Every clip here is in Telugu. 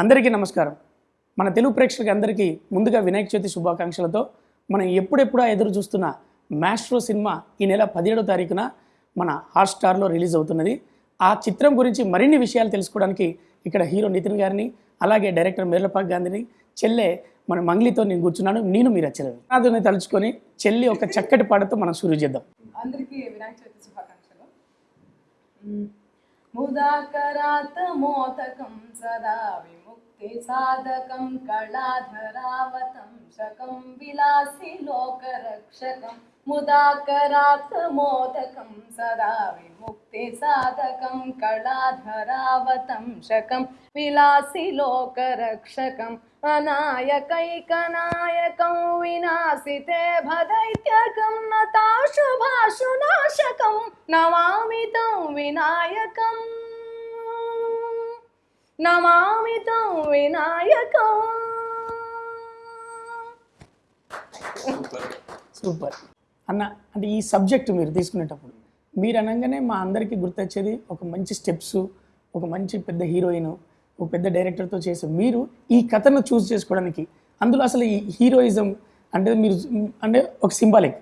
అందరికీ నమస్కారం. మన తెలుగు ప్రేక్షకులకి అందరికీ ముందుగా వినాయక చవితి శుభాకాంక్షలతో మనం ఎప్పుడెప్పుడా ఎదురు చూస్తున్న మ్యాస్ట్రో సినిమా ఈ నెల పదిహేడో తారీఖున మన హాట్స్టార్లో రిలీజ్ అవుతున్నది. ఆ చిత్రం గురించి మరిన్ని విషయాలు తెలుసుకోవడానికి ఇక్కడ హీరో నితిన్ గారిని అలాగే డైరెక్టర్ మేర్లపాక్ గాంధీని చెల్లె మన మంగ్లీతో నేను కూర్చున్నాను నేను మీరు అచ్చలేదు అతన్ని తలుచుకొని చెల్లి ఒక చక్కటి పాటతో మనం షురూ చేద్దాం. అందరికీ వినాయక చవితి శుభాకాంక్షలు. సదా ते साधकं कलाधरावतं शकं विलासि लोकरक्षकं मुदा करात्मोदकं सदा विमुक्ति साधकं कलाधरावतं शकं विलासि लोकरक्षकम् अनायकैकनायकं विनाशिते भदैत्यकं नताशुभाशुनाशकं नवामि तं विनायकम्। నమామి తం వినాయకం. సూపర్. అన్న అంటే ఈ సబ్జెక్ట్ మీరు తీసుకునేటప్పుడు మీరు అనగానే మా అందరికీ గుర్తొచ్చేది ఒక మంచి స్టెప్స్ ఒక మంచి పెద్ద హీరోయిన్ ఒక పెద్ద డైరెక్టర్తో చేసే మీరు ఈ కథను చూస్ చేసుకోవడానికి అందులో అసలు ఈ హీరోయిజం అంటే మీరు అంటే ఒక సింబాలిక్.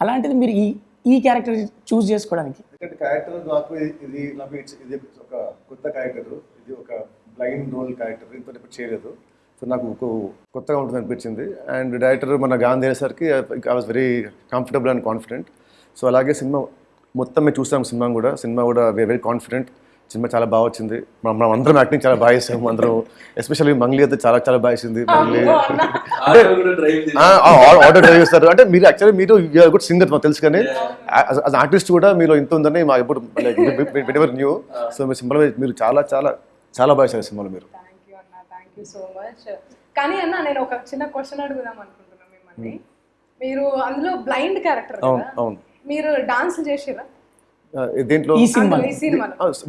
అలాంటిది మీరు ఈ ఈ క్యారెక్టర్ చూస్ చేసుకోవడానికి. క్యారెక్టర్ నాకు ఇది- ఇది నాకు ఇట్స్- ఇది ఒక కొత్త క్యారెక్టర్ ఇది ఒక బ్లైండ్ రోల్ క్యారెక్టర్ ఇంత చేయలేదు. సో నాకు కొత్తగా ఉంటుంది అనిపించింది. అండ్ డైరెక్టర్ మన గాంధీ అయ్యేసరికి I was very comfortable and confident. So అలాగే సినిమా మొత్తం మేము చూసాం సినిమా కూడా. సినిమా కూడా వెరీ కాన్ఫిడెంట్. సినిమా చాలా బాగా వచ్చింది. మనం మనం అందరం యాక్టింగ్ చాలా బాగా చేసాము అందరం. ఎస్పెషల్లీ మంగ్లీ అయితే చాలా చాలా బాగా చేసింది మంగ్లీ. ఆటో డ్రైవ్ చేసి ఆటో డ్రైవ్ చేస్తారు. అంటే మీరు యాక్చువల్లీ మీరు గుడ్ సింగర్ మాకు తెలుసు కానీ యాజ్ ఆర్టిస్ట్ కూడా మీరు ఇంత ఉందని మాకు ఎప్పుడు ఎవర్ న్యూ సో మీ సింబల్ మీరు చాలా చాలా చాలా బాగా చేశారు సినిమాలో మీరు. థ్యాంక్ యూ అన్న థ్యాంక్ యూ సో మచ్ కానీ అన్న నేను ఒక చిన్న క్వశ్చన్ అడుగుదాం అనుకుంటున్నాను మిమ్మల్ని. మీరు అందులో బ్లైండ్ క్యారెక్టర్ అవును కదా? అవును మీరు డాన్స్ చేసిరా దేంట్లో ఈ సినిమా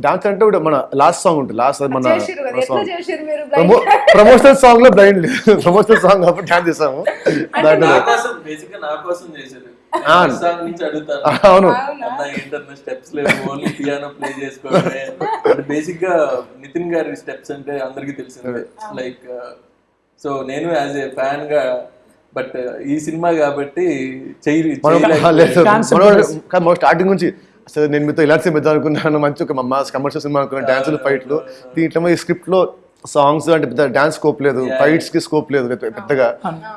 డాన్స్ అంటే కూడా మన లాస్ట్ సాంగ్ ఉంటుంది లాస్ట్ మన ప్రమోషనల్ సాంగ్లో బ్లైండ్ ప్రమోషనల్ సాంగ్ డాన్స్ చేసాము. దాంట్లో నా కోసం బేసిక్గా నా కోసం చేశారు అవును. స్టెప్స్ లేవు ఓన్లీ పియానో ప్లే చేసుకోవడమే. అంటే బేసిక్గా నితిన్ గారి స్టెప్స్ అంటే అందరికీ తెలిసిందే. లైక్ సో నేను యాజ్ ఏ ఫ్యాన్గా బట్ ఈ సినిమా కాబట్టి స్టార్టింగ్ నుంచి అసలు నేను మీతో ఇలాంటి సినిమా అనుకున్నాను. మంచి ఒక మాస్ కమర్షియల్ సినిమా అనుకున్నాను. డాన్సులు ఫైట్లు దీంట్లో ఈ స్క్రిప్ట్లో సాంగ్స్ అంటే పెద్ద డాన్స్ స్కోప్ లేదు ఫైట్స్కి స్కోప్ లేదు పెద్ద- పెద్దగా.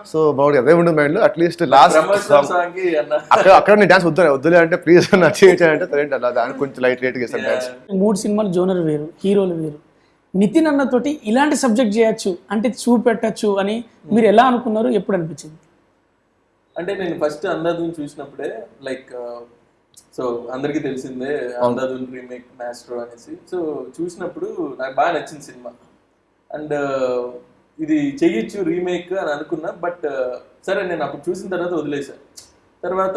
సో బాగుంది అదే ఉండదు మైండ్లో. అట్లీస్ట్ లాస్ట్ ప్రమోషనల్ సాంగ్ సాంగ్కి అన్న. అక్కడ అక్కడ నేను డాన్స్ వద్దు వద్దులే అంటే ప్లీజ్ నా సరే అలా దానికి కొంచెం లైట్ లైట్ చేస్తాను డాన్స్ మూడు సినిమాలు జోనర్ వేరు హీరోలు వేరు. నితిన్ అన్నతోటి ఇలాంటి సబ్జెక్ట్ చేయొచ్చు అంటే చూపెట్టచ్చు అని మీరు ఎలా అనుకున్నారు? ఎప్పుడు అనిపించింది? అంటే నేను ఫస్ట్ అందాదుని చూసినప్పుడే లైక్ సో అందరికీ తెలిసిందే అందాదున్ రీమేక్ మాస్టర్ అనేసి. సో చూసినప్పుడు నాకు బాగా నచ్చింది సినిమా. అండ్ ఇది చెయ్యొచ్చు రీమేక్ అని అనుకున్నా బట్ సరే నేను అప్పుడు చూసిన తర్వాత వదిలేసా. తర్వాత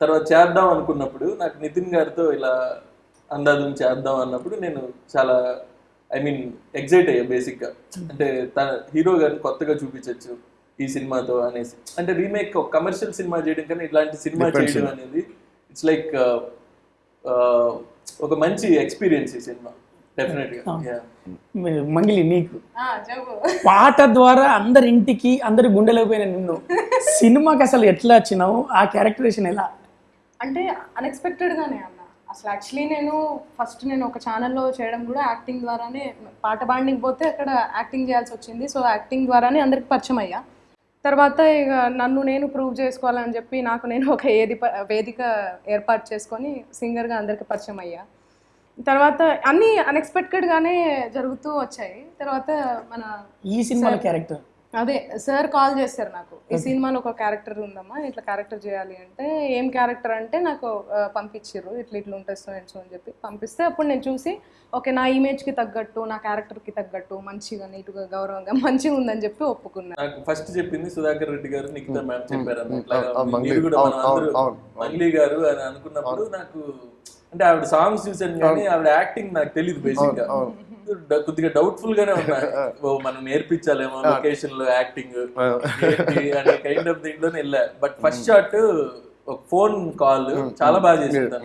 తర్వాత చేద్దాం అనుకున్నప్పుడు నాకు నితిన్ గారితో ఇలా అందాదుని చేద్దాం అన్నప్పుడు నేను చాలా ఐ మీన్ ఎగ్జైట్ అయ్యా బేసిక్గా. అంటే తన హీరో గారిని కొత్తగా చూపించవచ్చు ఈ సినిమాతో అనేసి. అంటే రీమేక్ ఒక కమర్షియల్ సినిమా చేయడం కన్నా ఇలాంటి సినిమా చేయడం అనేది ఇట్స్ లైక్ ఒక మంచి ఎక్స్పీరియన్స్ ఈ సినిమా. మంగిలి నీకు. ఆ, చెప్పు. పాట ద్వారా అందరి ఇంటికి అందరి గుండెలోకి పోయిన నిన్ను. సినిమాకి అసలు ఎట్లా వచ్చినావు? ఆ క్యారెక్టరేషన్ ఎలా? అంటే అన్ఎక్స్పెక్టెడ్ గానే అన్న. అసలు యాక్చువల్లీ నేను ఫస్ట్ నేను ఒక ఛానల్లో చేయడం కూడా యాక్టింగ్ ద్వారానే పాట పాడడానికి పోతే అక్కడ యాక్టింగ్ చేయాల్సి వచ్చింది. సో యాక్టింగ్ ద్వారానే అందరికి పరిచయం అయ్యా. తర్వాత ఇక నన్ను నేను ప్రూవ్ చేసుకోవాలని చెప్పి నాకు నేను ఒక ఏది వేదిక ఏర్పాటు చేసుకొని సింగర్గా అందరికి పరిచయం అయ్యా. తర్వాత అన్నీ అన్ఎక్స్పెక్టెడ్గానే జరుగుతూ వచ్చాయి. తర్వాత మన ఈ సినిమాలో క్యారెక్టర్? అదే సార్ కాల్ చేశారు నాకు. ఈ సినిమాలో ఒక క్యారెక్టర్ ఉందమ్మా ఇట్లా క్యారెక్టర్ చేయాలి అంటే ఏం క్యారెక్టర్ అంటే నాకు ఆ, పంపించిర్రు ఇట్లా ఇట్లా సో అని చెప్పి పంపిస్తే అప్పుడు నేను చూసి ఓకే నా ఇమేజ్కి తగ్గట్టు నా క్యారెక్టర్కి తగ్గట్టు మంచిగా నీట్గా గౌరవంగా మంచిగా ఉందని చెప్పి ఒప్పుకున్నా. నాకు ఫస్ట్ చెప్పింది సుధాకర్ రెడ్డి గారు నిఖిత మ్యామ్ చెప్పారు. మంగ్లీ గారు అని అనుకున్నప్పుడు నాకు అంటే ఆవిడ సాంగ్స్ చూసాను కానీ ఆవిడ యాక్టింగ్ నాకు తెలియదు బేసిక్గా. కొద్దిగా డౌట్ఫుల్ గానే ఉన్నా. ఓ మనం నేర్పించాలేమో లొకేషన్లో యాక్టింగ్ అనే కైండ్ ఆఫ్ దీంట్లోనే వెళ్ళా. బట్ ఫస్ట్ షాట్ ఒక ఫోన్ కాల్ చాలా బాగా చేసింది.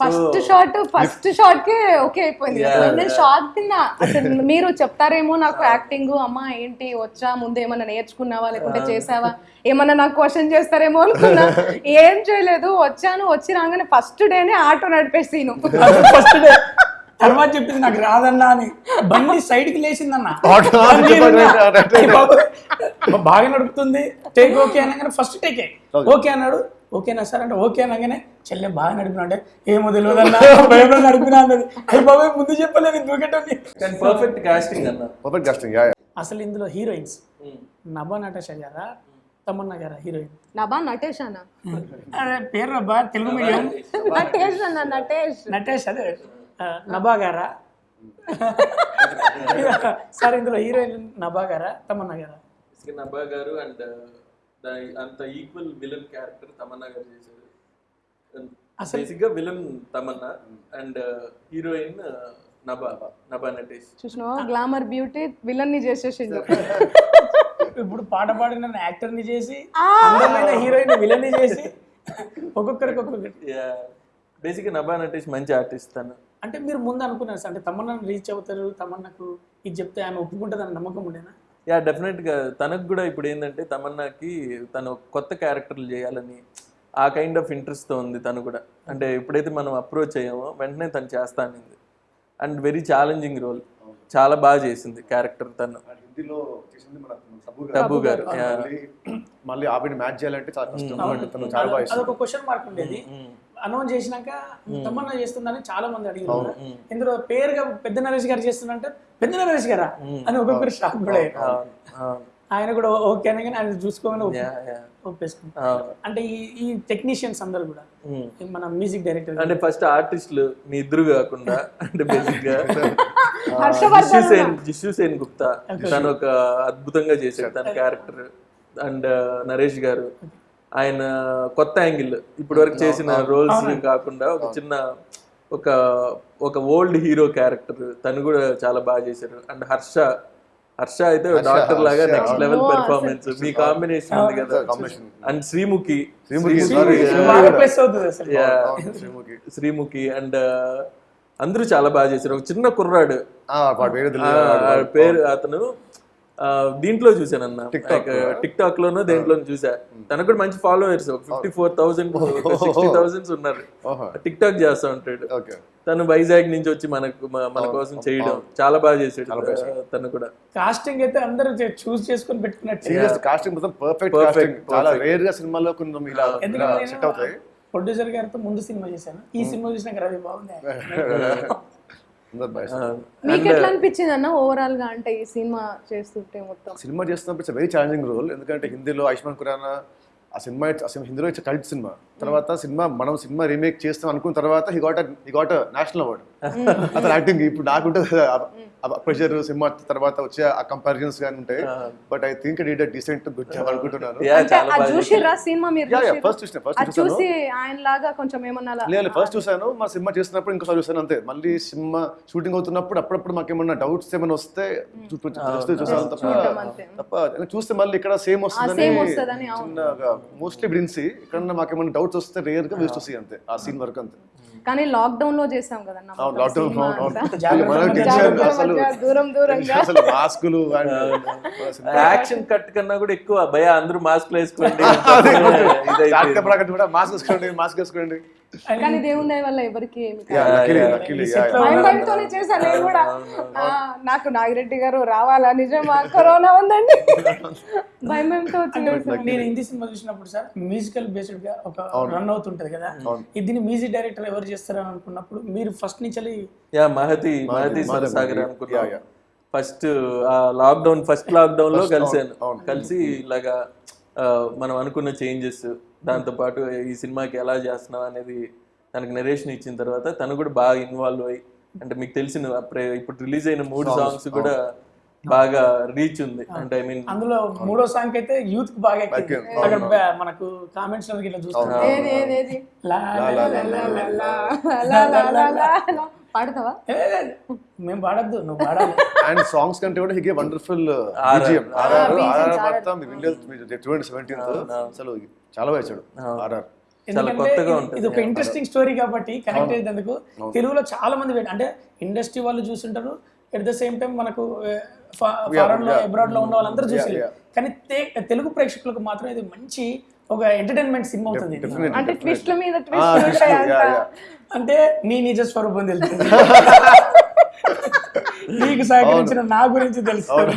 ఫస్ట్ షాట్ ఫస్ట్ షాట్ కే ఓకే అయిపోయింది. నేను షాక్ తిన్నా అసలు మీరు చెప్తారేమో నాకు యాక్టింగ్ అమ్మా ఏంటి వచ్చా ముందు ఏమన్నా నేర్చుకున్నావా లేకుంటే చేసావా ఏమన్నా నాకు క్వశ్చన్ చేస్తారేమో అనుకున్నా. ఏం చేయలేదు వచ్చాను వచ్చి రాగానే ఫస్ట్ డేనే ఆటో నడిపేసీను ఫస్ట్ డే. తర్వాత చెప్పింది నాకు రాదన్నా అని. బండి సైడ్కి లేచిందన్న బాగా నడుపుతుంది టేక్ ఓకే అనగానే ఫస్ట్ టేకే. ఓకే అన్నాడు. ఓకేనా సార్ అంటే ఓకే అనగానే చెల్లె బాగా నడిపినా అంటే ఏమో భయంలో నడిపినా అన్నది. బాబాయ్ ముందు చెప్పలేదు దూకేటోని పర్ఫెక్ట్ కాస్టింగ్ అన్న. పర్ఫెక్ట్ కాస్టింగ్ యా అసలు ఇందులో హీరోయిన్స్. నభా నటాష గారా తమన్నా గారా హీరోయిన్? నబా నటేష్ అన్న. అదే పేరు రబ్బా తెలుగు మీడియం. నటేష్. అన్న నటేష్. నటేష్ అదే. నభా గారా? సార్ ఇందులో హీరోయిన్ నభా గారా తమన్నా గారా? నబ్బా గారు అండ్ అంత equal villain character Tamannaah garu చేశారు. బేసిక్గా villain Tamannaah and heroine Nabha Nabha Natesh. చూసినావా? Glamour beauty విలన్ని చేసేసిండు. ఇప్పుడు పాట పాడిన యాక్టర్ని చేసి అందమైన హీరోయిన్ విలన్ని చేసి ఒక్కొక్కరికి ఒక్కొక్కటి బేసిక్గా నభా నటేష్ మంచి ఆర్టిస్ట్ తను. అంటే మీరు ముందు అనుకున్నారు అంటే తమన్నా రీచ్ అవుతారు తమన్నాకు ఇది చెప్తే ఆమె ఒప్పుకుంటుందని నమ్మకం ఉండేనా? యా డెఫినెట్గా తనకు కూడా ఇప్పుడు ఏంటంటే తమన్నాకి తను కొత్త క్యారెక్టర్లు చేయాలని ఆ కైండ్ ఆఫ్ ఇంట్రెస్ట్తో ఉంది తను కూడా. అంటే ఎప్పుడైతే మనం అప్రోచ్ అయ్యామో వెంటనే తను చేస్తా అనింది. అండ్ వెరీ ఛాలెంజింగ్ రోల్ చాలా బాగా చేసింది క్యారెక్టర్ తను. హిందీలో చేసింది మన తబ్బు టబ్బు గారు. మళ్ళీ ఆవిడ మ్యాచ్ చేయాలంటే చాలా కష్టం. తను చాలా బాగా క్వశ్చన్ మార్క్ ఉండేది. అనౌన్స్ చేసినాక తమన్నా చేస్తుందని చాలా మంది అడిగారు. ఇందులో పేరుగా పెద్ద నరేష్ గారు చేస్తుందంటే పెద్ద నరేష్ గారా? అని ఒక్కొక్కరు షాక్ కూడా. ఆయన కూడా ఓకే అనగానే ఆయన చూసుకోమని. ఒప్పేసుకుంటారు. అంటే ఈ ఈ టెక్నీషియన్స్ అందరు కూడా మన మ్యూజిక్ డైరెక్టర్ అంటే ఫస్ట్ ఆర్టిస్టులు మీ ఇద్దరు కాకుండా అంటే బేసిక్గా హర్షవర్ధన్ జిష్యు సేన్ జిష్యు సేన్ గుప్తా. తను ఒక అద్భుతంగా చేశాడు. తన క్యారెక్టర్ అండ్ నరేష్ గారు. ఆయన కొత్త యాంగిల్ ఇప్పటి వరకు చేసిన రోల్స్ కాకుండా ఒక చిన్న ఒక ఒక ఓల్డ్ హీరో క్యారెక్టర్ తను కూడా చాలా బాగా చేశారు. అండ్ హర్ష హర్ష అయితే డాక్టర్ లాగా నెక్స్ట్ లెవెల్ పెర్ఫార్మెన్స్ మీ కాంబినేషన్ ఉంది కదా. అండ్ శ్రీముఖి. శ్రీముఖి, అండ్ అందరూ చాలా బాగా చేశారు. ఒక చిన్న కుర్రాడు. పేరు అతను దీంట్లో చూసానన్న TikTok. టిక్ టాక్ లోనో దేంట్లో చూసా తనకు కూడా మంచి followers fifty four thousand sixty thousands ఉన్నారు. టిక్ టాక్ చేస్తా ఉంటాడు. ఓకే. తను వైజాగ్ నుంచి వచ్చి మనకు మన కోసం చేయడం. చాలా బాగా చేసాడు తను కూడా. కాస్టింగ్ అయితే అందరూ చూస్ చేసుకొని పెట్టుకున్నట్టు. సీరియస్ కాస్టింగ్ మొత్తం పర్ఫెక్ట్ కాస్టింగ్ చాలా రేర్గా సినిమాలో కొంచెం ఇలా సెట్ అవుతాయి. ప్రొడ్యూసర్ గారితో ముందు సినిమా చేశాను. ఈ సినిమా చూసినాక రవి బాగుంది. మీకు ఎట్లా అనిపించింది అన్న ఓవరాల్గా అంటే ఈ సినిమా చేస్తుంటే మొత్తం? సినిమా చేస్తున్నప్పుడు ఇట్స్ వెరీ ఛాలెంజింగ్ రోల్ ఎందుకంటే హిందీలో ఆయుష్మాన్ ఖురానా ఆ సినిమా అసలు హిందీలో ఇట్స్ కల్ట్ సినిమా. తర్వాత సినిమా మనం సినిమా రీమేక్ చేస్తాం అనుకున్న తర్వాత he got he got national award అతను యాక్టింగ్ ఇప్పుడు నాకుంటుంది ప్రెషర్ సినిమా తర్వాత వచ్చే ఆ కంపారిజన్స్ కానీ ఉంటాయి but I think it decent good job అనుకుంటున్నాను? ఫస్ట్ చూసిన ఫస్ట్ అది చూసాను చూసి ఆయన లాగా కొంచెం ఏమన్నా అలా- లేదు ఫస్ట్ చూసాను మా సినిమా చేసినప్పుడు ఇంకోసారి చూసాను అంతే మళ్ళీ సినిమా షూటింగ్ అవుతున్నప్పుడు అప్పుడప్పుడు మాకు ఏమన్నా డౌట్స్ ఏమైనా వస్తే చూసాను తప్ప. తప్ప చూస్తే మళ్ళీ ఇక్కడ సేమ్ వస్తుందని. చిన్నగా మోస్ట్లీ బ్రిన్సీ ఇక్కడ మాకు ఏమైనా డౌట్స్ వస్తే రేర్గా వేస్ట్ వస్తాయి అంతే ఆ సీన్ వరకు అంతే. కానీ లాక్డౌన్లో చేసాం టెన్షన్ జాగ్రత్త అసలు మధ్య, దూరం దూరంగా. అసలు మాస్కులు యాక్షన్ కట్ కన్నా కూడా ఎక్కువ. భయ అందరూ మాస్క్ వేసుకోండి. కూడా మాస్క్ వేసుకోండి మాస్క్ వేసుకోండి. కానీ దేవుని దయ వల్ల ఎవరికి భయంతోనే చేశాను నేను కూడా. నాకు నాగిరెడ్డి గారు రావాలా? నిజమా? కరోనా ఉందండి. భయం భయంతో. నేను హిందీ సినిమా చూసినప్పుడు సార్ మ్యూజికల్ బేస్డ్గా ఒక రన్ అవుతుంటది కదా. ఇది మ్యూజిక్ డైరెక్టర్ ఎవరు చేస్తారని అనుకున్నప్పుడు మీరు ఫస్ట్ నుంచి యా మహతి మహతి సరసాగర్ అనుకున్నా. ఫస్ట్ ఆ లాక్డౌన్ ఫస్ట్ లాక్డౌన్లో కలిసాను కలిసి ఇలాగా ఆ, మనం అనుకున్న చేంజెస్ దాంతో పాటు ఈ సినిమాకి ఎలా చేస్తున్నాం అనేది తనకు నరేషన్ ఇచ్చిన తర్వాత తను కూడా బాగా ఇన్వాల్వ్ అయ్యి అంటే మీకు తెలిసిన అప్పుడే ఇప్పుడు రిలీజ్ అయిన మూడు సాంగ్స్ కూడా బాగా రీచ్ ఉంది అంటే ఐ మీన్ అందులో మూడో సాంగ్ అయితే యూత్కి బాగా ఎక్కింది అక్కడ మనకు కామెంట్స్ ఇట్లా చూస్తాం పాడతావా? మేము పాడద్దు నువ్వు పాడాలి. అండ్ సాంగ్స్ కంటే కూడా హిగే వండర్ఫుల్ బీజిఎం ఆర్ఆర్ ఆర్ఆర్ మొత్తం మీరు చూడండి సెవెంటీన్త్ అసలు చాలా ఇచ్చాడు ఆర్ఆర్ ఎందుకంటే కొత్తగా ఇది- ఉంటుంది. ఇది ఒక ఇంట్రెస్టింగ్ స్టోరీ కాబట్టి కనెక్ట్ అయ్యేందుకు తెలుగులో చాలా మంది అంటే ఇండస్ట్రీ వాళ్ళు చూసింటారు ఎట్ ద సేమ్ టైం మనకు ఫారెన్లో అబ్రాడ్లో ఉన్న వాళ్ళందరూ చూసి కానీ తే- తెలుగు ప్రేక్షకులకు మాత్రం ఇది మంచి ఒక ఎంటర్టైన్మెంట్ సినిమా అవుతుంది. అంటే ట్విస్ట్ల మీద ట్విస్ట్ అంతా అంటే నీ నిజ స్వరూపం తెలుస్తుంది. నీకు సహకరించిన నా గురించి తెలుస్తుంది.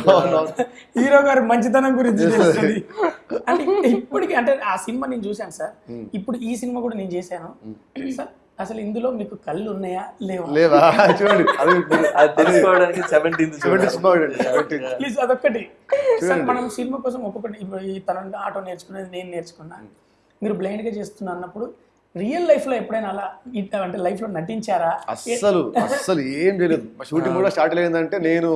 హీరో గారి మంచితనం గురించి తెలుస్తుంది. అంటే ఇప్పటికి అంటే ఆ సినిమా నేను చూశాను సార్. ఇప్పుడు ఈ సినిమా కూడా నేను చేశాను. సార్ అసలు ఇందులో మీకు కళ్ళు ఉన్నాయా లేవా? లేవా? చూడండి. అది తెలుసుకోవడానికి సెవెంటీన్త్ చూడండి. ప్లీజ్ అదొక్కటి. సార్ మనం సినిమా కోసం ఒక్కొక్కటి ఇప్పుడు ఈ తన ఆటో నేర్చుకునేది నేను నేర్చుకున్నా. మీరు blind గా చేస్తున్నా అన్నప్పుడు రియల్ లైఫ్లో ఎప్పుడైనా అలా అంటే లైఫ్లో నటించారా? అస్సలు అస్సలు ఏం చేయలేదు. మా షూటింగ్ కూడా స్టార్ట్ అయిందంటే నేను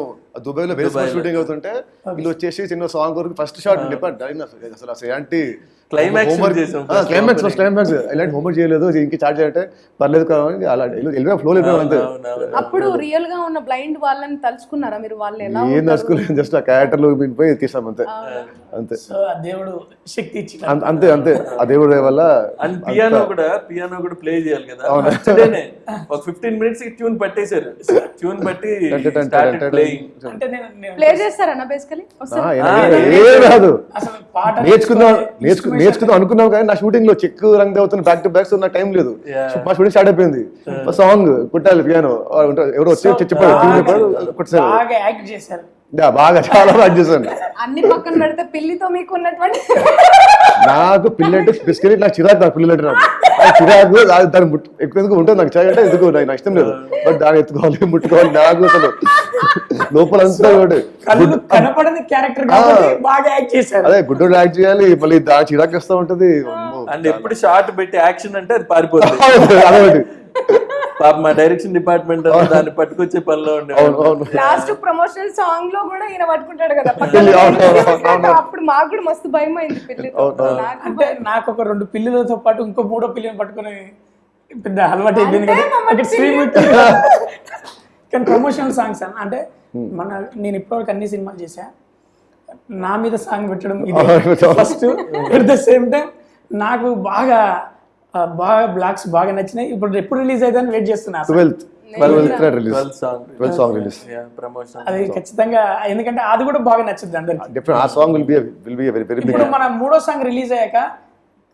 దుబాయ్లో బేస్ షూటింగ్ అవుతుంటే వీళ్ళు వచ్చేసి చిన్న సాంగ్ వరకు ఫస్ట్ షాట్ చెప్పండి అసలు అసలు ఎలాంటి Climax homework- చేసాం ఆ, climax ఫస్ట్ క్లైమాక్స్ ఎలాంటి హోంవర్క్ చేయలేదు ఇంక చార్జ్ చేయాలంటే పర్లేదు కదా అని అలా వెళ్ళిపోయాం ఫ్లో వెళ్ళిపోయాం అంతే. అప్పుడు రియల్గా ఉన్న బ్లైండ్ వాళ్ళని తలుచుకున్నారా మీరు? వాళ్ళు ఎలా ఏం నడుచుకోలేదు జస్ట్ ఆ క్యారెక్టర్లో పోయి తీసాం అంతే. అంతే. సో ఆ దేవుడు శక్తి అంతే అంతే. ఆ దేవుడి వల్ల అండ్ పియానో కూడా పియానో కూడా ప్లే చేయాలి కదా. ఒక ఫిఫ్టీన్ మినిట్స్ ట్యూన్ పట్టేశారు. ట్యూన్ బట్టి స్టార్టెడ్ ప్లేయింగ్ అంటే నేను నేను ప్లే చేస్తారన్నా బేసికలీ ఏ- రాదు. నేర్చుకుందాం నేర్చుకు నేర్చుకుందాం అనుకున్నాం కానీ నా షూటింగ్లో చెక్ రంగ్ అవుతున్న బ్యాక్ టు బ్యాక్ సో నాకు టైం లేదు మా షూటింగ్ స్టార్ట్ అయిపోయింది. సాంగ్ కుట్టాలి పియానో ఎవరో వచ్చి చెప్పి- చెప్పారు బాగా యాక్ట్ చేశారు. బాగా చాలా బాగా చేశాను. అన్ని పక్కన పెడితే పిల్లితో మీకు ఉన్నటువంటి నాకు పిల్లంటే బేసికలీ నాకు చిరాకు నాకు పిల్లలు అంటే నాకు. నాకు చిరాకు అది దాన్ని ముట్టు ఎక్కువ ఎందుకు ఉంటుంది నాకు చిరాకు అంటే ఎందుకు నాకు ఇష్టం లేదు. బట్ దాన్ని ఎత్తుకోవాలి ముట్టుకోవాలి నాకు అసలు. లోపల అంతా ఒకటి. కళ్ళు కనపడని క్యారెక్టర్ కాబట్టి బాగా యాక్ట్ చేశారు. అదే గుడ్డోడు యాక్ట్ చేయాలి మళ్ళీ దాని చిరాకు వస్తూ ఉంటది. అండ్ ఎప్పుడు షార్ట్ పెట్టి యాక్షన్ అంటే అది పారిపోతుంది. అదొకటి. పాప మా డైరెక్షన్ డిపార్ట్మెంట్ దాన్ని పట్టుకొచ్చే పనిలో ఉండే అవును అవును. లాస్ట్ ప్రమోషనల్ సాంగ్లో కూడా ఈయన పట్టుకుంటాడు కదా. అప్పుడు మాకు కూడా మస్తు భయం అయింది పిల్లితో. నాకు అంటే నాకు ఒక రెండు పిల్లులతో పాటు ఇంకో మూడో పిల్లని పట్టుకొని పెద్ద అలవాటు అయిపోయింది కదా. కానీ ప్రమోషనల్ సాంగ్స్ అన్న. అంటే మన నేను ఇప్పటివరకు అన్ని సినిమాలు చేశా. నా మీద సాంగ్ పెట్టడం ఇది. First at the same time నాకు బాగా బాగా బ్లాక్స్ బాగా నచ్చినాయి. ఇప్పుడు ఎప్పుడు రిలీజ్ అవుతుందని వెయిట్ చేస్తున్నా. ట్వెల్త్ అది ఖచ్చితంగా ఎందుకంటే అది కూడా బాగా నచ్చుద్ది అందరికి. డిఫరెంట్ ఆ song will be will be very very big ఇప్పుడు మన మూడో సాంగ్ రిలీజ్ అయ్యాక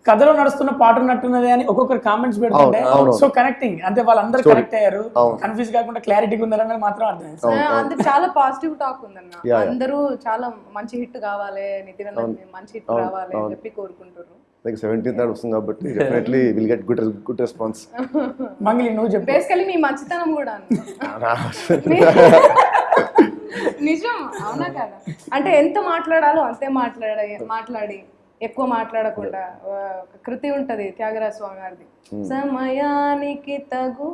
కథలో నడుస్తున్న పాట ఉన్నట్టున్నది అని ఒక్కొక్కరు కామెంట్స్ పెడుతుంటే. సో కనెక్టింగ్ అంటే వాళ్ళందరూ కనెక్ట్ అయ్యారు. కన్ఫ్యూజ్ కాకుండా క్లారిటీగా ఉందని మాత్రం అర్థం చాలా పాజిటివ్ టాక్ ఉందన్న. అందరూ చాలా మంచి హిట్ కావాలి నితిన్ మంచి హిట్ రావాలి అని చెప్పి కోరుకుంటారు లైక్ సెవెంటీన్త్ నాడు వస్తుంది కాబట్టి definitely will get good good response Mangli నువ్వు చెప్పు. బేసికలీ మీ మంచితనం కూడా. నిజం అవునా కదా? అంటే ఎంత మాట్లాడాలో అంతే మాట్లాడ మాట్లాడి ఎక్కువ మాట్లాడకుండా కృతి ఉంటది త్యాగరాజ స్వామి గారిది సమయానికి తగు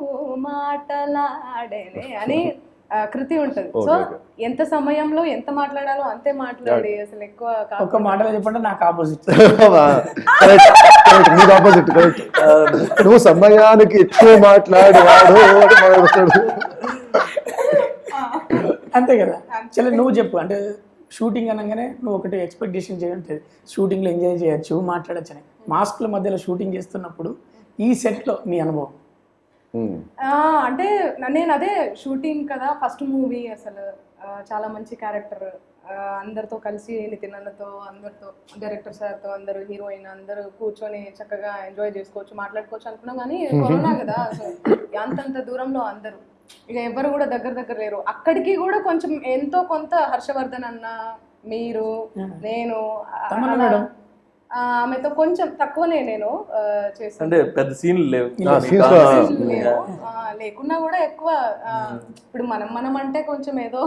మాటలాడేనే అని కృతి ఉంటది. సో ఎంత సమయంలో ఎంత మాట్లాడాలో అంతే మాట్లాడి అసలు ఎక్కువ కా- ఒక్క మాటలో చెప్పంటే నాకు ఆపోజిట్ నీకు ఆపోజిట్ కరెక్ట్ నువ్వు సమయానికి ఎక్కువ మాట్లాడేవాడు అంతే కదా? చలో నువ్వు చెప్పు. అంటే షూటింగ్ అనగానే నువ్వు ఒకటి ఎక్స్పెక్టేషన్ చేయండి షూటింగ్లో ఎంజాయ్ చేయొచ్చు మాట్లాడచ్చు అని. మాస్క్ల మధ్యలో షూటింగ్ చేస్తున్నప్పుడు ఈ సెట్లో నీ అనుభవం? Hmm. అంటే నేను అదే షూటింగ్ కదా ఫస్ట్ మూవీ అసలు. చాలా మంచి క్యారెక్టర్. అందరితో కలిసి నితిన్ అన్నతో అందరితో డైరెక్టర్ సార్తో అందరూ హీరోయిన్ అందరూ కూర్చొని చక్కగా ఎంజాయ్ చేసుకోవచ్చు మాట్లాడుకోవచ్చు అనుకున్నాం కానీ కరోనా కదా అసలు అంతంత దూరంలో అందరూ. ఇక ఎవరు కూడా దగ్గర దగ్గర లేరు. అక్కడికి కూడా కొంచెం ఎంతో కొంత హర్షవర్ధన్ అన్న మీరు నేను ఆమెతో కొంచెం తక్కువనే నేను చేశాను. అంటే పెద్ద సీన్లు లేవు. లేకున్నా కూడా ఎక్కువ ఇప్పుడు మనం మనం అంటే కొంచెం ఏదో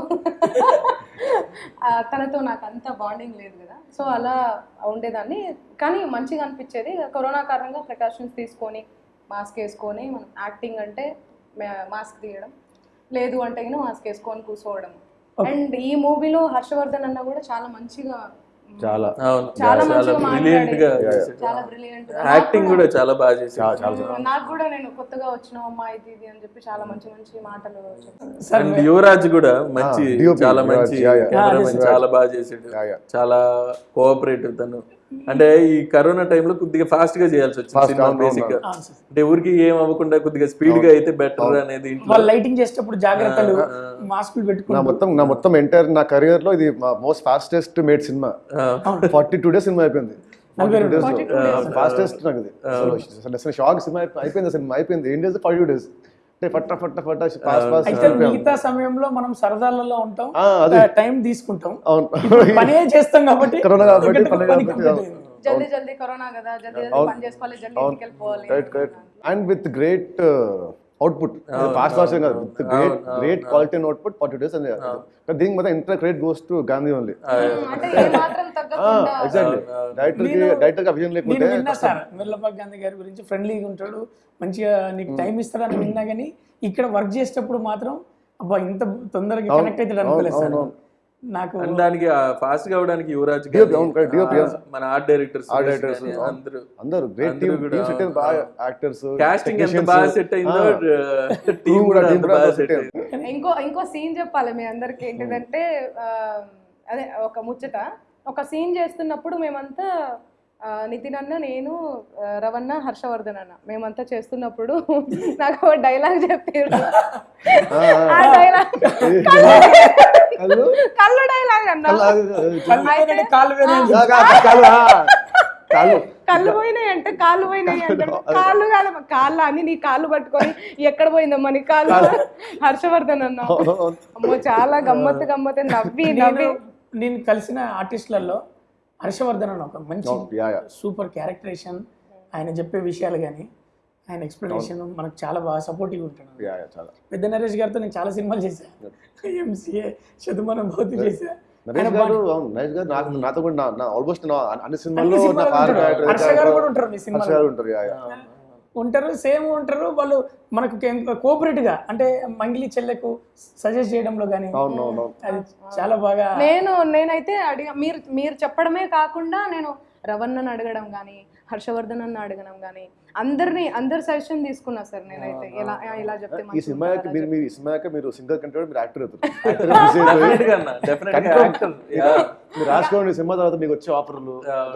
తనతో నాకు అంత బాండింగ్ లేదు కదా. సో అలా ఉండేదాన్ని. కానీ మంచిగా అనిపించేది. కరోనా కారణంగా ప్రికాషన్స్ తీసుకొని మాస్క్ వేసుకొని మనం యాక్టింగ్ అంటే మాస్క్ తీయడం. లేదు అంటే గిన మాస్క్ వేసుకొని కూర్చోవడం. అండ్ ఈ మూవీలో హర్షవర్ధన్ అన్న కూడా చాలా మంచిగా చాలా. అవును. చాలా బ్రిలియంట్గా మాట్లాడి చాలా బ్రిలియంట్ యాక్టింగ్ కూడా చాలా బాగా చేశాడు నాకు కూడా నేను కొత్తగా వచ్చిన అమ్మా ఇది ఇది అని చెప్పి చాలా మంచి మంచి మాటలు చెప్పాను అండ్ యువరాజ్ కూడా మంచి DOP, చాలా మంచి చాలా బాగా చేసాడు. చాలా కోఆపరేటివ్ తను. అంటే ఈ కరోనా టైంలో కొద్దిగా ఫాస్ట్గా చేయాల్సి వచ్చింది సినిమా బేసిక్గా. అంటే ఊరికి ఏం అవ్వకుండా కొద్దిగా స్పీడ్గా అయితే బెటర్ అనేది ఇంట్లో వాళ్ళు లైటింగ్ చేసేటప్పుడు జాగ్రత్తలు మాస్కులు నా పెట్టుకుంటారు మొత్తం నా మొత్తం ఎంటైర్ నా కెరియర్లో ఇది most fastest made cinema forty two days cinema అయిపోయింది. ఫాస్టెస్ట్ నాకు ఇది. అసలు అసలు షాక్ సినిమా అయిపో- అయిపోయింది అసలు అయిపోయింది. ఏం డేస్ ఫార్టీ టూ డేస్ అంటే ఫట్ట ఫట్ట ఫట్ట ఫాస్ట్ ఫాస్ట్ అయితే మిగతా సమయంలో మనం సరదాలలో ఉంటాం. టైం తీసుకుంటాం. పనే చేస్తాం కాబట్టి కరోనా కాబట్టి టికెట్ పని పని కాబట్టి complete అవును. అయింది. జల్దీ జల్దీ కరోనా కదా జల్దీ జల్దీ పని చేసుకోవాలి జల్దీ ఇంటికి వెళ్ళిపోవాలి. Right right and with great output. Fast fast కాదు. With great great quality and output forty days అని దీనికి మొత్తం entire credit goes to Gandhi only. Director Abhijan లేకుంటే విన్నా సార్ వెల్లపాక్ గాంధీ గారి గురించి ఫ్రెండ్లీగా ఉంటాడు మంచిగా నీకు టైం ఇస్తాడని విన్నా కానీ ఇక్కడ వర్క్ చేసేటప్పుడు మాత్రం అబ్బా ఇంత తొందరగా కనెక్ట్ అవుతాడు అనుకోలేదు సార్. నాకు దానికి ఫాస్ట్గా అవడానికి యువరాజ్ మన ఆర్ట్ డైరెక్టర్స్ Art directors, అందరూ. అందరూ గ్రేట్ టీమ్ సెట్ అయింది బాగా యాక్టర్స్ కాస్టింగ్ ఎంత బాగా సెట్ అయిందో టీం కూడా కూడా బాగా సెట్ అయింది. ఇంకో ఇంకో సీన్ చెప్పాలి మీ అందరికి ఏంటిదంటే ఆ, అదే ఒక ముచ్చట. ఒక సీన్ చేస్తున్నప్పుడు మేమంతా నితిన్ అన్న నేను రవణ హర్షవర్ధన్ అన్న మేమంతా చేస్తున్నప్పుడు నాకు ఒక డైలాగ్ చెప్పారు. ఆ డైలాగ్ కళ్ళు డైలాగ్ అన్న కళ్ళు పోయినాయి. కాలు కళ్ళు పోయినాయి అంటే కాళ్ళు పోయినాయి అంటే కాళ్ళు కాదు కాళ్ళు అని నీ కాళ్ళు పట్టుకొని ఎక్కడ పోయిందమ్మా నీ కాళ్ళు? హర్షవర్ధన్ అన్న అమ్మో చాలా గమ్మత్తు గమ్మత్తు నవ్వి నవ్వి. నేను కలిసిన ఆర్టిస్టులలో హర్షవర్ధన్ అని ఒక మంచి యా సూపర్ క్యారెక్టరేషన్. ఆయన చెప్పే విషయాలు కానీ ఆయన ఎక్స్ప్లెనేషన్ మనకు చాలా బాగా సపోర్టివ్ ఉంటాడు పెద్ద నరేష్ గారితో నేను చాలా సినిమాలు చేశాను ఎంసీఏ శతమానం భౌతి చేశా. నరేష్ గారు అవును నరేష్ గారు నాకు నాతో కూడా ఆల్మోస్ట్ అన్ని సినిమాల్లో ఉంటారు. ఉంటారు సేమ్ ఉంటారు వాళ్ళు మనకు కోఆపరేట్గా అంటే మంగిలి చెల్లెకు సజెస్ట్ చేయడంలో కానీ. అది చాలా బాగా నేను నేనైతే అడిగా మీరు మీరు చెప్పడమే కాకుండా నేను రవణ్ణని అడగడం కానీ హర్షవర్ధన్ అన్న అడగడం కానీ అందరిని అందరి సజెషన్ తీసుకున్నా సార్ నేనైతే. ఇలా ఇలా చెప్తే ఈ సినిమా మీరు మీరు ఈ సినిమా మీరు సింగర్ కంటే మీరు యాక్టర్ అవుతారు. మీరు రాసుకోండి సినిమా తర్వాత మీకు వచ్చే ఆఫర్లు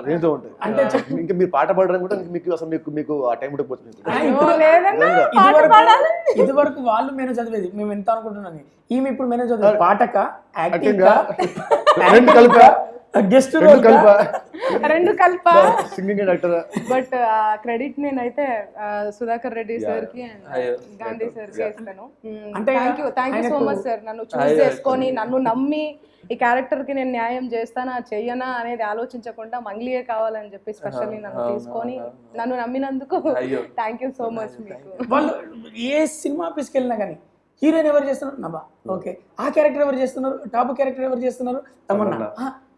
రేంజ్ ఉంటాయి. అంటే ఇంకా మీరు పాట పాడడం కూడా మీకు అసలు మీకు మీకు ఆ టైం ఉండకపోతుంది ఇదివరకు పాడాలి ఇదివరకు వాళ్ళు మేము చదివేది. మేము ఎంత అనుకుంటున్నాను ఈమె ఇప్పుడు మేము చదివేది. పాటక? యాక్టింగ్? కలిప? గెస్ట్ రెండు కలిప. రెండు కల్ప. సింగింగ్ యాక్టర్ బట్ ఆ క్రెడిట్ నేనైతే సుధాకర్ రెడ్డి సార్కి. గాంధీ సార్కి ఇస్తాను అంటే thank you thank you so much sir నన్ను చూస్ చేసుకొని నన్ను నమ్మి ఈ క్యారెక్టర్కి నేను న్యాయం చేస్తానా చెయ్యనా అనేది ఆలోచించకుండా మంగ్లీయే కావాలని చెప్పి స్పెషల్లీ నన్ను తీసుకొని నన్ను నమ్మినందుకు. థ్యాంక్ యూ సో మచ్ మీకు. వాళ్ళు ఏ సినిమా ఆఫీస్కి వెళ్ళినా కానీ హీరోయిన్ ఎవరు చేస్తున్నారు? నభా ఓకే. ఆ క్యారెక్టర్ ఎవరు చేస్తున్నారు? టాప్ క్యారెక్టర్ ఎవరు చేస్తున్నారు? తమన్నా.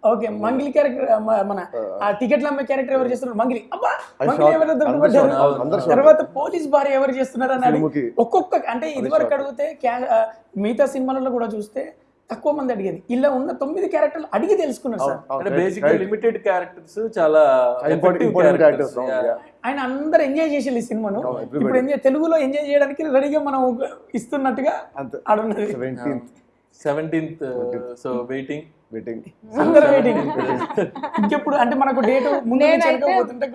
ఓకే మంగిలి క్యారెక్టర్ మన ఆ. టికెట్లు అమ్మే క్యారెక్టర్ ఎవరు చేస్తున్నారు? మంగిలి. అబ్బా మంగిలి shock. ఎవరు అందరు దొరకబడ్డారు? shock. అందరు shock. తర్వాత పోలీస్ భార్య ఎవరు చేస్తున్నారు అని. ఒక్కొక్క అంటే ఇదివరకు అడిగితే క్యా- ఆ, మిగతా సినిమాలలో కూడా చూస్తే తక్కువ మంది అడిగేది. ఇలా ఉన్న తొమ్మిది క్యారెక్టర్లు అడిగి తెలుసుకున్నారు సార్. అంటే బేసిక్ లిమిటెడ్ క్యారెక్టర్స్ చాలా ఇంపార్టెంట్ ఇంపార్టెంట్ క్యారెక్టర్స్ ఆయన అందరు ఎంజాయ్ చేసేది ఈ సినిమాను. ఇప్పుడు ఎంజాయ్ తెలుగులో ఎంజాయ్ చేయడానికి రెడీగా మనం ఇస్తున్నట్టుగా ఆడున్నది. Seventeenth seventeenth so waiting meeting అందరూ వెయిటింగ్ ఇంకెప్పుడు? అంటే మనకు డేట్ ముందు పోతుంటే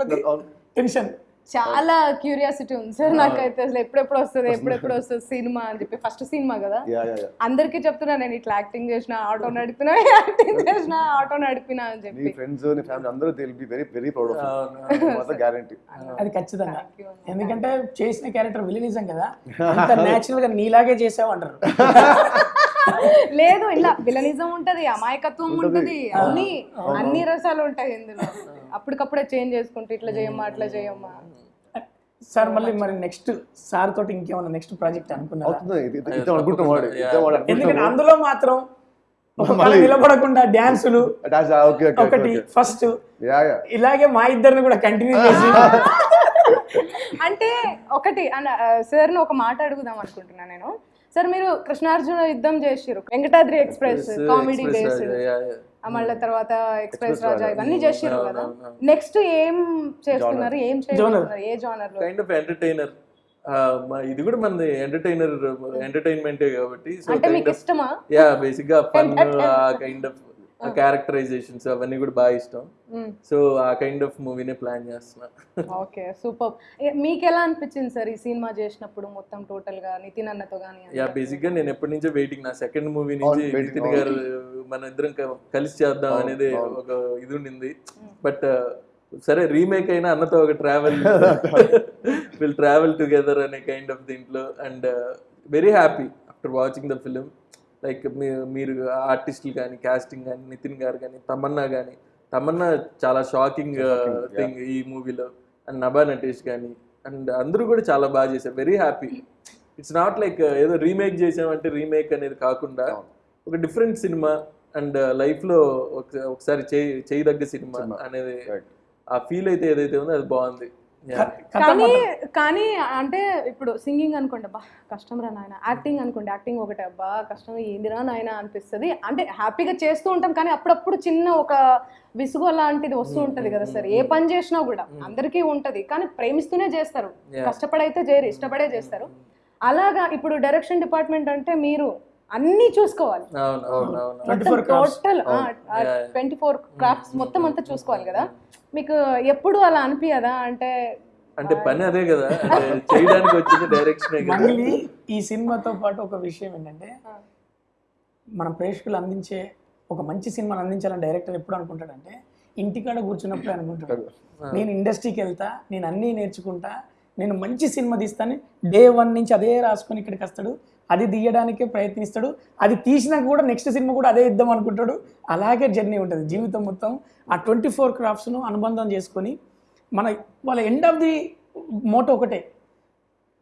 టెన్షన్ చాలా క్యూరియాసిటీ ఉంది సార్ నాకైతే అసలు ఎప్పుడెప్పుడు వస్తుంది ఎప్పుడెప్పుడు వస్తుంది సినిమా అని చెప్పి. ఫస్ట్ సినిమా కదా? యా యా యా అందరికీ చెప్తున్నా నేను ఇట్లా యాక్టింగ్ చేసిన ఆటో నడిపినా యాక్టింగ్ చేసిన ఆటో నడిపినా అని నీ చెప్పి. ఫ్రెండ్స్ నీ ఫ్యామిలీ అందరూ they be very very proud of guarantee అది ఖచ్చితంగా. ఎందుకంటే చేసిన క్యారెక్టర్ విలినిజం కదా? అంత నేచురల్గా నీలాగే చేసావు అంటారు. లేదు ఇలా విలనిజం ఉంటది అమాయకత్వం ఉంటది. అన్ని అన్ని రసాలు ఉంటాయి ఇందులో. అప్పటికప్పుడే చేంజ్ చేసుకుంటూ ఇట్లా చేయమ్మా అట్లా చేయమ్మా. సార్ మళ్ళీ మరి నెక్స్ట్ సార్ తోటి ఇంకేమన్నా నెక్స్ట్ ప్రాజెక్ట్ అనుకున్నారా? ఎందుకంటే అందులో మాత్రం నిలబడకుండా ఓకే ఒకటి ఫస్ట్. Yeah yeah. ఇలాగే మా ఇద్దరిని కూడా కంటిన్యూ చేసి. అంటే ఒకటి సార్ ఒక మాట అడుగుదాం అనుకుంటున్నా నేను. సార్ మీరు కృష్ణార్జున యుద్ధం చేసిరు వెంకటాద్రి ఎక్స్ప్రెస్ కామెడీ బేస్ మళ్ళీ తర్వాత ఎక్స్ప్రెస్ రాజా ఇవన్నీ చేసిరు కదా. నెక్స్ట్ ఏం చేస్తున్నారు? ఏం చేస్తున్నారు ఏ జానర్లో కైండ్ ఆఫ్ ఎంటర్టైనర్ ఇది కూడా మనది ఎంటర్టైనర్ ఎంటర్టైన్మెంటే కాబట్టి సో అంటే మీకు ఇష్టమా? యా బేసిక్గా ఫన్ కైండ్ ఆఫ్ ఆ క్యారెక్టరైజేషన్స్ అవన్నీ కూడా బాగా ఇష్టం. సో ఆ కైండ్ ఆఫ్ మూవీనే ప్లాన్ చేస్తున్నా. Okay super. మీకు ఎలా అనిపించింది సార్ ఈ సినిమా చేసినప్పుడు మొత్తం టోటల్గా నితిన్ అన్నతో కానీ యా బేసిక్గా నేను ఎప్పటి నుంచో వెయిటింగ్ నా సెకండ్ మూవీ నుంచి నితిన్ గారు మన ఇద్దరం కలిసి చేద్దాం అనేది. ఒక ఇది ఉండింది. బట్ సరే రీమేక్ అయినా అన్నతో ఒక ట్రావెల్ విల్ ట్రావెల్ టుగెదర్ అనే కైండ్ ఆఫ్ దీంట్లో. And very happy after watching the film like మీరు ఆర్టిస్టులు కానీ కాస్టింగ్ కానీ నితిన్ గారు కానీ తమన్నా కానీ తమన్నా చాలా షాకింగ్ థింగ్ ఈ మూవీలో. అండ్ నభా నటేష్ కానీ అండ్ అందరూ కూడా చాలా బాగా చేశారు. Very happy it's not like ఏదో రీమేక్ చేసామంటే రీమేక్ అనేది కాకుండా ఒక డిఫరెంట్ సినిమా అండ్ లైఫ్లో ఒక- ఒకసారి చేయి చేయదగ్గ సినిమా. అనేది. ఆ ఫీల్ అయితే ఏదైతే ఉందో అది బాగుంది. కానీ కానీ అంటే ఇప్పుడు సింగింగ్ అనుకోండి అబ్బా కష్టం రా నాయన. యాక్టింగ్ అనుకోండి యాక్టింగ్ ఒకటే అబ్బా కష్టం ఏందిరా నాయన అనిపిస్తుంది. అంటే హ్యాపీగా చేస్తూ ఉంటాం కానీ అప్పుడప్పుడు చిన్న ఒక విసుగు లాంటిది వస్తూ ఉంటది కదా సార్. ఏ పని చేసినా కూడా అందరికీ ఉంటది కానీ ప్రేమిస్తూనే చేస్తారు. కష్టపడైతే చేయరు ఇష్టపడే చేస్తారు. అలాగా ఇప్పుడు డైరెక్షన్ డిపార్ట్మెంట్ అంటే మీరు అన్ని చూసుకోవాలి. అవును అవును అవును. 24 crafts. Total. Twenty four crafts మొత్తం అంతా చూసుకోవాలి కదా. మీకు ఎప్పుడు అలా అనిపించదా అంటే అంటే పని అదే కదా. చేయడానికి వచ్చింది డైరెక్షన్ కదా. మళ్ళీ ఈ సినిమాతో పాటు ఒక విషయం ఏంటంటే మన ప్రేక్షకులు అందించే ఒక మంచి సినిమాని అందించాలని డైరెక్టర్ ఎప్పుడు అనుకుంటాడంటే ఇంటికాడ కూర్చున్నప్పుడు అనుకుంటాడు. నేను ఇండస్ట్రీకి వెళ్తా నేను అన్నీ నేర్చుకుంటా నేను మంచి సినిమా తీస్తాను డే వన్ నుంచి అదే రాసుకొని ఇక్కడికి వస్తాడు. అది తీయడానికే ప్రయత్నిస్తాడు. అది తీసినాక కూడా నెక్స్ట్ సినిమా కూడా అదే ఇద్దాం అనుకుంటాడు. అలాగే జర్నీ ఉంటుంది. జీవితం మొత్తం ఆ ట్వంటీ ఫోర్ క్రాఫ్ట్స్ను అనుబంధం చేసుకొని మన వాళ్ళ ఎండ్ ఆఫ్ ది మోటో ఒకటే.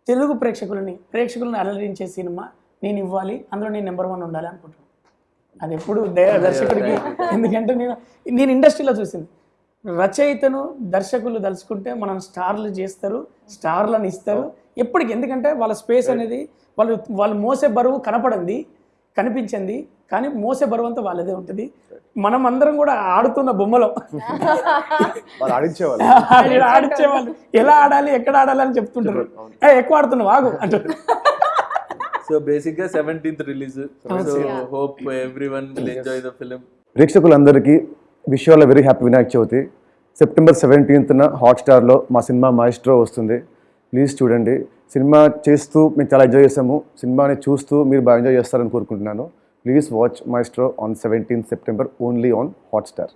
తెలుగు ప్రేక్షకులని ప్రేక్షకులను అలరించే సినిమా నేను ఇవ్వాలి అందులో నేను నెంబర్ వన్ ఉండాలి అనుకుంటున్నాను. అది ఎప్పుడు దర్శకుడికి ఎందుకంటే నేను నేను ఇండస్ట్రీలో చూసింది. రచయితను దర్శకులు తలుచుకుంటే మనం స్టార్లు చేస్తారు స్టార్లను ఇస్తారు. ఎప్పటికి ఎందుకంటే వాళ్ళ స్పేస్ అనేది వాళ్ళు వాళ్ళు మోసే బరువు కనపడింది కనిపించింది కానీ మోసే బరువు అంతా వాళ్ళదే ఉంటుంది. మనం అందరం కూడా ఆడుతున్న బొమ్మలో. వాళ్ళు ఆడించేవాళ్ళు. ఎలా ఆడాలి ఎక్కడ ఆడాలి అని చెప్తుంటారు. ఏ, ఎక్కువ ఆడుతున్నావు ఆగు అంటారు. సో బేసిక్గా seventeenth release so hope every one enjoy the film ప్రేక్షకులందరికీ wish all very happy Vinayaka Chavithi. September సెవెంటీన్త్న హాట్స్టార్లో మా సినిమా మాయిస్ట్రో వస్తుంది. ప్లీజ్ చూడండి. సినిమా చేస్తూ మేము చాలా ఎంజాయ్ చేసాము సినిమాని చూస్తూ మీరు బాగా ఎంజాయ్ చేస్తారని కోరుకుంటున్నాను. Please watch Maestro on seventeenth September only on Hotstar